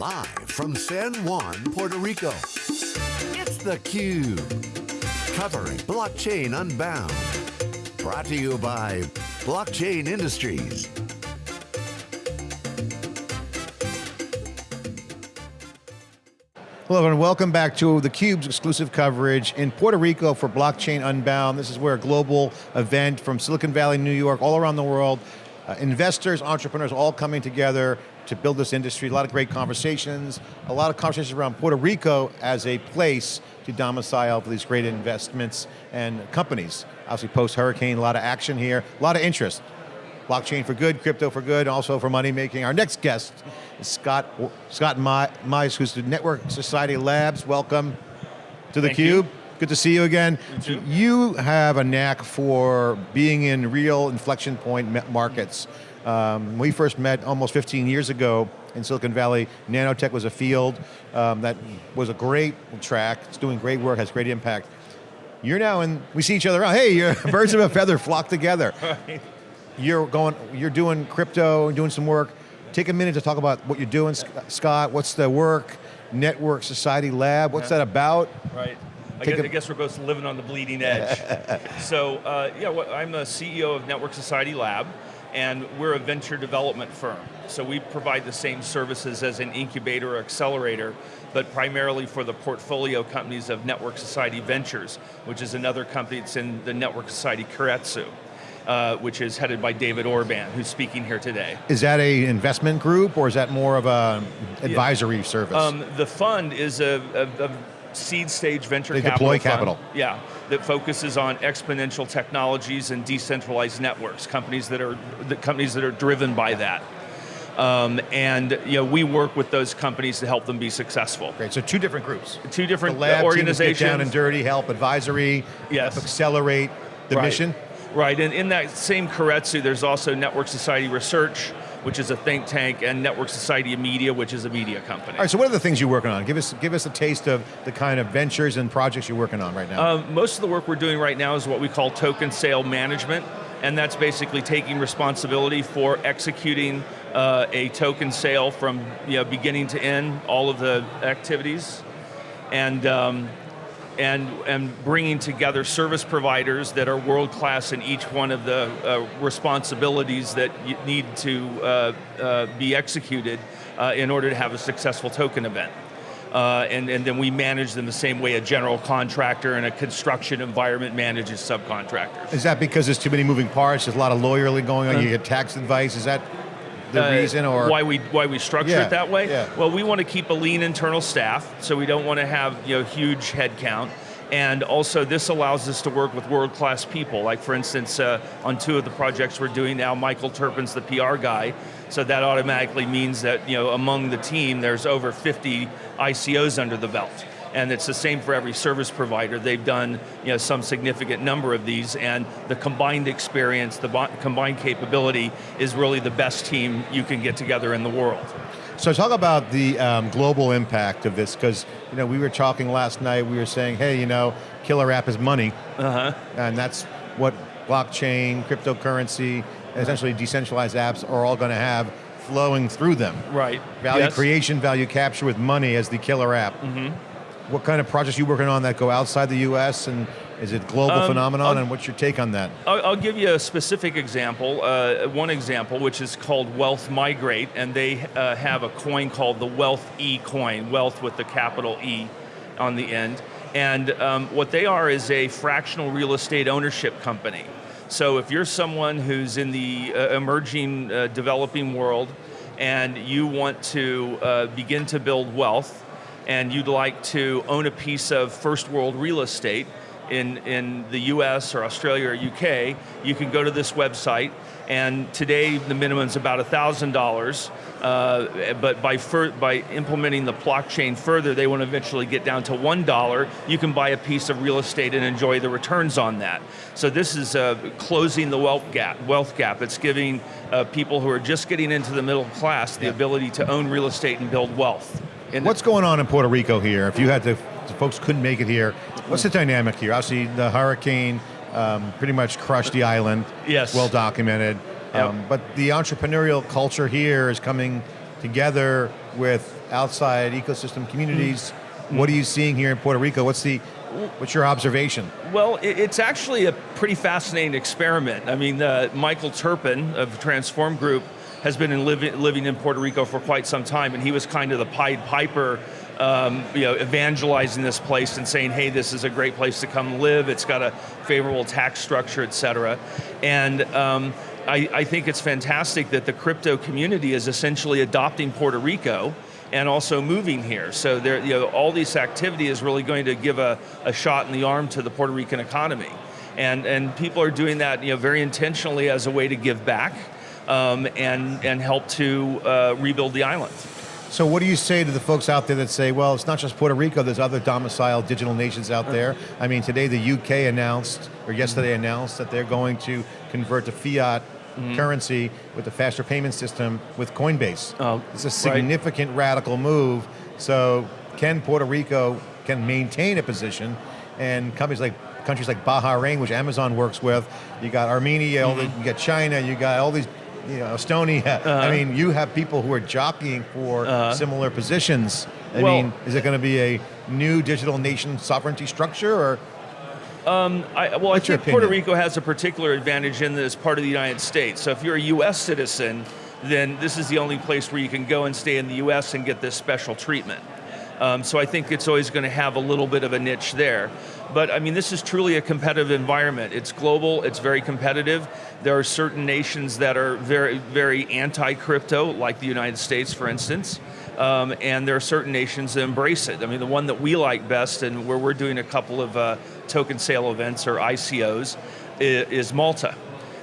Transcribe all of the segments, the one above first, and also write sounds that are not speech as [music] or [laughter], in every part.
Live from San Juan, Puerto Rico, it's theCUBE. Covering Blockchain Unbound. Brought to you by Blockchain Industries. Hello and welcome back to theCUBE's exclusive coverage in Puerto Rico for Blockchain Unbound. This is where a global event from Silicon Valley, New York, all around the world, uh, investors, entrepreneurs all coming together to build this industry. A lot of great conversations, a lot of conversations around Puerto Rico as a place to domicile for these great investments and companies. Obviously post-hurricane, a lot of action here, a lot of interest. Blockchain for good, crypto for good, also for money making. Our next guest is Scott, Scott Mize, who's the Network Society Labs. Welcome to theCUBE. Good to see you again. You, you have a knack for being in real inflection point markets. Um, we first met almost 15 years ago in Silicon Valley. Nanotech was a field um, that was a great track. It's doing great work, has great impact. You're now in, we see each other around. Hey, you're [laughs] birds of a feather flock together. [laughs] You're going, you're doing crypto and doing some work. Take a minute to talk about what you're doing, Scott. What's the work? Network Society Lab, what's yeah. that about? Right. I guess, I guess, we're both living on the bleeding edge. [laughs] so, uh, yeah, well, I'm the CEO of Network Society Lab, and we're a venture development firm. So we provide the same services as an incubator or accelerator, but primarily for the portfolio companies of Network Society Ventures, which is another company that's in the Network Society Keiretsu uh, which is headed by David Orban, who's speaking here today. Is that a investment group, or is that more of a advisory yeah. service? Um, the fund is a, a, a seed stage venture they capital deploy capital. Yeah, that focuses on exponential technologies and decentralized networks, companies that are the companies that are driven by that. Um, and you know, we work with those companies to help them be successful. Great, so two different groups. Two different the lab organizations. Get down and dirty, help advisory, yes. help accelerate the right. mission. Right, and in that same Keiretsu, there's also Network Society Research, which is a think tank, and Network Society of Media, which is a media company. All right, so what are the things you're working on? Give us, give us a taste of the kind of ventures and projects you're working on right now. Uh, most of the work we're doing right now is what we call token sale management, and that's basically taking responsibility for executing uh, a token sale from you know, beginning to end, all of the activities. And um, and, and bringing together service providers that are world class in each one of the uh, responsibilities that need to uh, uh, be executed uh, in order to have a successful token event. Uh, and, and then we manage them the same way a general contractor and a construction environment manages subcontractors. Is that because there's too many moving parts, there's a lot of lawyerly going on, you get tax advice, is that the uh, reason or? Why we, why we structure yeah, it that way? Yeah. Well, we want to keep a lean internal staff, so we don't want to have you know, huge headcount. And also this allows us to work with world-class people. Like for instance, uh, on two of the projects we're doing now, Michael Terpin's the PR guy, so that automatically means that you know, among the team, there's over 50 ICOs under the belt and it's the same for every service provider. They've done you know, some significant number of these, and the combined experience, the combined capability is really the best team you can get together in the world. So talk about the um, global impact of this, because you know, we were talking last night, we were saying, hey, you know, killer app is money, uh -huh. and that's what blockchain, cryptocurrency, essentially decentralized apps are all going to have flowing through them. Right. Value yes. creation, value capture with money as the killer app. Mm -hmm. What kind of projects are you working on that go outside the US and is it global um, phenomenon I'll, and what's your take on that? I'll, I'll give you a specific example, uh, one example which is called Wealth Migrate and they uh, have a coin called the Wealth E coin, wealth with the capital E on the end. And um, what they are is a fractional real estate ownership company. So if you're someone who's in the uh, emerging, uh, developing world and you want to uh, begin to build wealth, and you'd like to own a piece of first world real estate in, in the US or Australia or UK, you can go to this website and today the minimum is about $1,000, uh, but by, by implementing the blockchain further, they want to eventually get down to $1, you can buy a piece of real estate and enjoy the returns on that. So this is uh, closing the wealth gap, wealth gap. It's giving uh, people who are just getting into the middle class the yeah. ability to own real estate and build wealth. What's going on in Puerto Rico here? If you had to, folks couldn't make it here, what's the dynamic here? Obviously the hurricane um, pretty much crushed the island. Yes. Well documented. Yep. Um, but the entrepreneurial culture here is coming together with outside ecosystem communities. Mm. What are you seeing here in Puerto Rico? What's the, what's your observation? Well, it's actually a pretty fascinating experiment. I mean, uh, Michael Terpin of Transform Group has been in living, living in Puerto Rico for quite some time, and he was kind of the Pied Piper, um, you know, evangelizing this place and saying, hey, this is a great place to come live, it's got a favorable tax structure, et cetera. And um, I, I think it's fantastic that the crypto community is essentially adopting Puerto Rico and also moving here. So there, you know, all this activity is really going to give a, a shot in the arm to the Puerto Rican economy. And, and people are doing that you know, very intentionally as a way to give back um, and, and help to uh, rebuild the island. So what do you say to the folks out there that say, well, it's not just Puerto Rico, there's other domiciled digital nations out there. I mean, today the UK announced, or yesterday announced, that they're going to convert to fiat currency with a faster payment system with Coinbase. Oh, it's a right. significant radical move. So can Puerto Rico can maintain a position and companies like countries like Bahrain, which Amazon works with, you got Armenia, all the- you got China, you got all these, you know, Estonia. [laughs] I uh-huh. mean, you have people who are jockeying for uh-huh. similar positions. I Well- mean, is it going to be a new digital nation sovereignty structure or? Um, I, well, What's I think Puerto? Rico has a particular advantage in that it's part of the United States. So if you're a U.S. citizen, then this is the only place where you can go and stay in the U.S. and get this special treatment. Um, so I think it's always going to have a little bit of a niche there. But I mean, this is truly a competitive environment. It's global, it's very competitive. There are certain nations that are very, very anti-crypto, like the United States, for instance. Um, and there are certain nations that embrace it. I mean, the one that we like best, and where we're doing a couple of uh, token sale events or ICOs, is, Malta.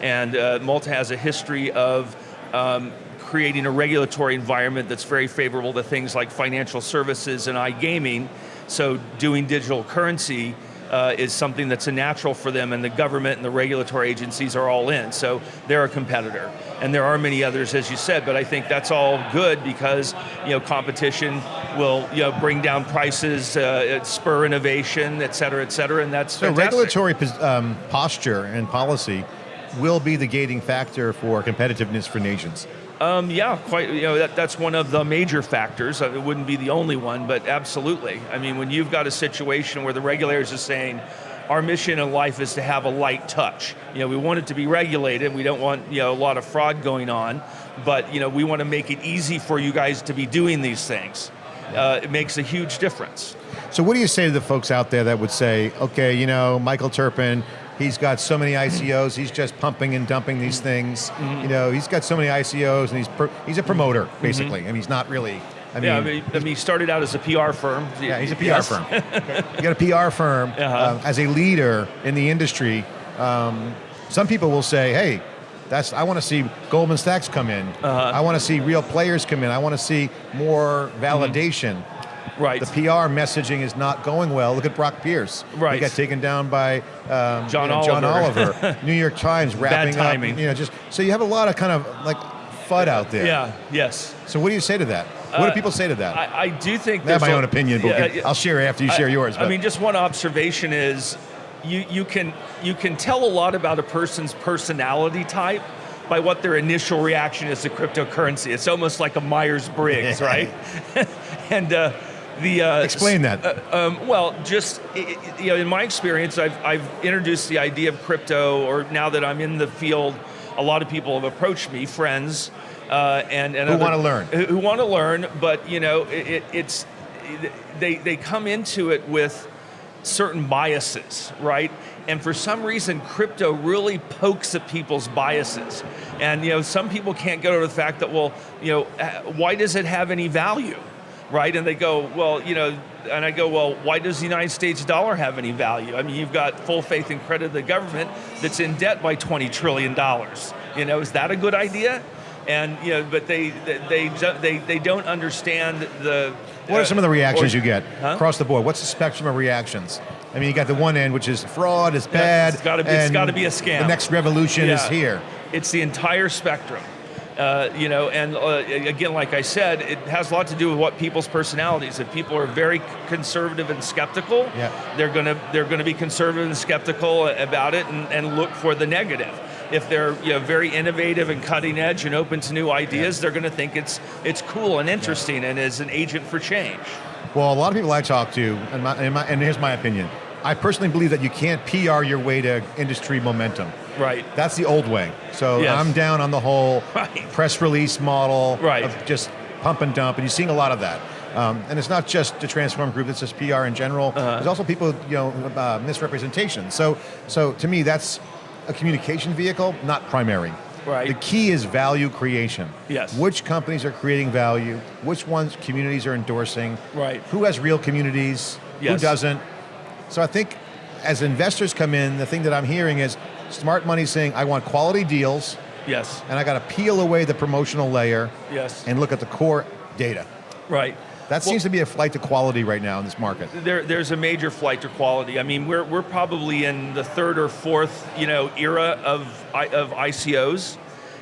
And uh, Malta has a history of um, creating a regulatory environment that's very favorable to things like financial services and iGaming. So doing digital currency uh, is something that's a natural for them and the government and the regulatory agencies are all in. So they're a competitor. And there are many others, as you said, but I think that's all good because you know competition will you know bring down prices, uh, spur innovation, et cetera, et cetera, and that's So fantastic. regulatory um, posture and policy will be the gating factor for competitiveness for nations. Um, yeah, quite. You know, that, that's one of the major factors. Uh, It wouldn't be the only one, but absolutely. I mean, when you've got a situation where the regulators are saying, our mission in life is to have a light touch. You know, we want it to be regulated. We don't want you know a lot of fraud going on, but you know, we want to make it easy for you guys to be doing these things. Uh, it makes a huge difference. So what do you say to the folks out there that would say, okay, you know, Michael Terpin, he's got so many ICOs, he's just pumping and dumping these things. Mm-hmm. You know, he's got so many ICOs and he's he's a promoter, basically. I mean, he's not really, I mean, yeah, I mean, I mean, he started out as a PR firm. yeah, he's a PR Yes. firm. [laughs] you got a PR firm Uh-huh. um, as a leader in the industry. Um, some people will say, hey, that's, I want to see Goldman Sachs come in. Uh-huh. I want to see real players come in. I want to see more validation. Right. The PR messaging is not going well. Look at Brock Pierce. Right. He got taken down by um, John you know, John Oliver. Oliver. [laughs] New York Times wrapping Bad timing. up. You know, just so you have a lot of kind of like FUD out there. yeah. Yes. So what do you say to that? What Uh, do people say to that? I, I, I do think that's my own opinion, but Yeah. I'll share after you share I- yours. I mean, just one observation is you, you, can, you can tell a lot about a person's personality type by what their initial reaction is to cryptocurrency. It's almost like a Myers-Briggs, [laughs] Yeah. right? [laughs] and uh, the... Uh, Explain that. uh, um, well, just you know, in my experience, I've, I've introduced the idea of crypto, or now that I'm in the field, a lot of people have approached me, friends, uh, and, and Who other- wanna learn. who, who want to learn, but you know, it, it, it's they they come into it with certain biases, right? And for some reason, crypto really pokes at people's biases. And you know, some people can't get over the fact that, well, you know, uh, why does it have any value, right? And they go, well, you know, and I go, well, why does the United States dollar have any value? I mean, you've got full faith and credit of the government that's in debt by 20 trillion dollars. You know, is that a good idea? And you know, but they they they they, don't understand the. what are some of the uh, reactions or- you get Huh? across the board? What's the spectrum of reactions? I mean, you got the one end, which is fraud, is bad. it's gotta be- it's and gotta be a scam. The next revolution is here. It's the entire spectrum. Uh, you know, and uh, again, like I said, it has a lot to do with what people's personalities. If people are very conservative and skeptical, Yeah. they're gonna they're gonna be conservative and skeptical about it and, and look for the negative. if they're you know, very innovative and cutting edge and open to new ideas, they're going to think it's it's cool and interesting and is an agent for change. Well, a lot of people I talk to, and, my, and, my, and here's my opinion. I personally believe that you can't PR your way to industry momentum. Right. That's the old way. So Yes. I'm down on the whole [laughs] Right. press release model Right. of just pump and dump, and you're seeing a lot of that. Um, and it's not just the Transform Group; it's just PR in general. Uh-huh. There's also people, you know, uh, misrepresentation. So, so to me, that's a communication vehicle, not primary. Right. The key is value creation. Yes. Which companies are creating value? Which ones communities are endorsing? Right. Who has real communities? Yes. Who doesn't? So I think as investors come in, the thing that I'm hearing is smart money saying, I want quality deals, Yes. and I got to peel away the promotional layer Yes. and look at the core data. Right. That seems to be a flight to quality right now in this market. there, there's a major flight to quality. I mean, we're, we're probably in the third or fourth, you know, era of, of ICOs,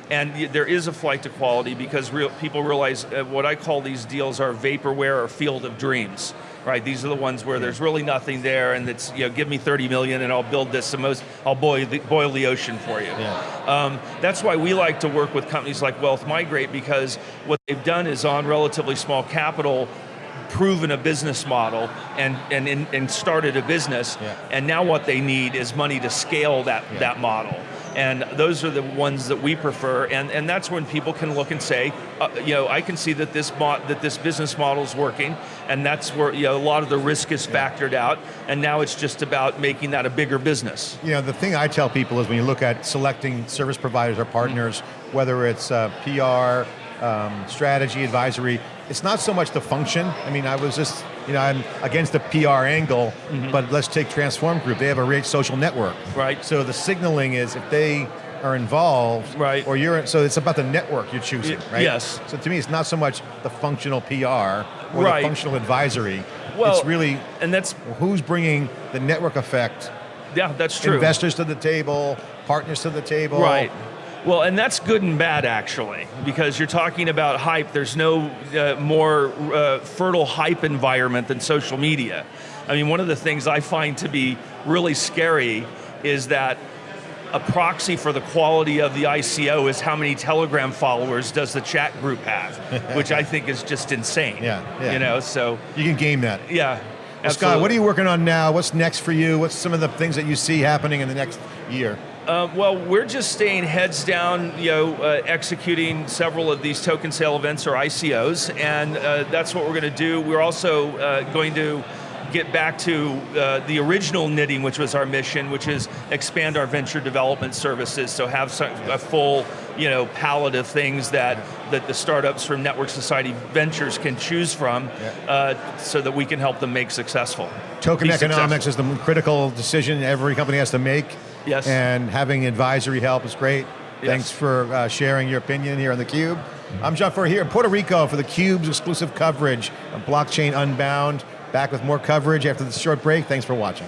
and there is a flight to quality because real, people realize uh, what I call these deals are vaporware or field of dreams. Right, these are the ones where there's really nothing there, and it's you know, give me 30 million, and I'll build this. The most, I'll boil the, boil the ocean for you. Yeah. Um, that's why we like to work with companies like Wealth Migrate because what they've done is on relatively small capital, proven a business model and and, and, started a business. Yeah. And now what they need is money to scale that Yeah. that model. And those are the ones that we prefer, and, and that's when people can look and say, uh, you know, I can see that this that this business model is working, and that's where you know a lot of the risk is factored out, and now it's just about making that a bigger business. You know, the thing I tell people is when you look at selecting service providers or partners, whether it's uh, PR, um, strategy, advisory, it's not so much the function. I mean, I was just, you know, I'm against the PR angle, mm-hmm. but let's take Transform Group. They have a great social network. Right. So the signaling is if they are involved, Right. or you're, so it's about the network you're choosing, Y- right? yes. So to me, it's not so much the functional PR or Right. the functional advisory. Well, it's really and that's who's bringing the network effect yeah, that's true. investors to the table, partners to the table. Right. Well, and that's good and bad actually, because you're talking about hype. There's no uh, more uh, fertile hype environment than social media. I mean, one of the things I find to be really scary is that a proxy for the quality of the ICO is how many Telegram followers does the chat group have, [laughs] which I think is just insane. Yeah, yeah. You know, so You can game that. yeah. Well, Scott, what are you working on now? What's next for you? What's some of the things that you see happening in the next year? Uh, well, we're just staying heads down, you know, uh, executing several of these token sale events or ICOs, and uh, that's what we're going to do. We're also uh, going to get back to uh, the original knitting, which was our mission, which is expand our venture development services. So have some, a full, you know, palette of things that that the startups from Network Society Ventures can choose from, uh, so that we can help them make successful. Token Be economics successful. is the critical decision every company has to make. Yes. And having advisory help is great. Yes. Thanks for uh, sharing your opinion here on theCUBE. I'm John Furrier here in Puerto Rico for theCUBE's exclusive coverage of Blockchain Unbound. Back with more coverage after this short break. Thanks for watching.